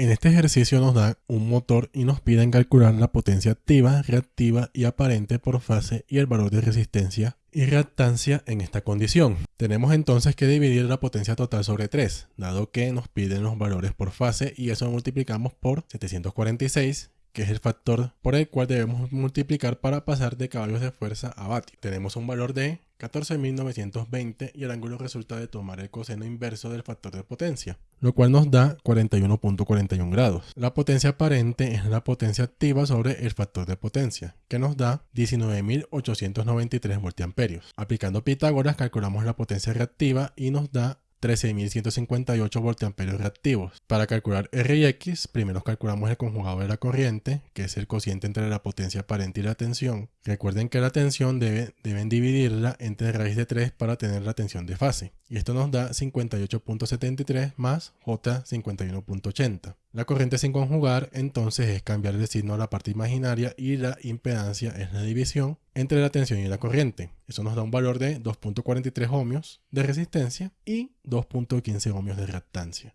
En este ejercicio nos da un motor y nos piden calcular la potencia activa, reactiva y aparente por fase y el valor de resistencia y reactancia en esta condición. Tenemos entonces que dividir la potencia total sobre 3, dado que nos piden los valores por fase y eso lo multiplicamos por 746 que es el factor por el cual debemos multiplicar para pasar de caballos de fuerza a vatios. Tenemos un valor de 14.920 y el ángulo resulta de tomar el coseno inverso del factor de potencia, lo cual nos da 41.41 grados. La potencia aparente es la potencia activa sobre el factor de potencia, que nos da 19.893 voltiamperios. Aplicando Pitágoras calculamos la potencia reactiva y nos da 13.158 voltiamperios reactivos. Para calcular R y X, primero calculamos el conjugado de la corriente, que es el cociente entre la potencia aparente y la tensión. Recuerden que la tensión debe, deben dividirla entre raíz de 3 para tener la tensión de fase. Y esto nos da 58.73 más J 51.80. La corriente sin conjugar entonces es cambiar el signo a la parte imaginaria y la impedancia es la división entre la tensión y la corriente. Eso nos da un valor de 2.43 ohmios de resistencia y 2.15 ohmios de reactancia.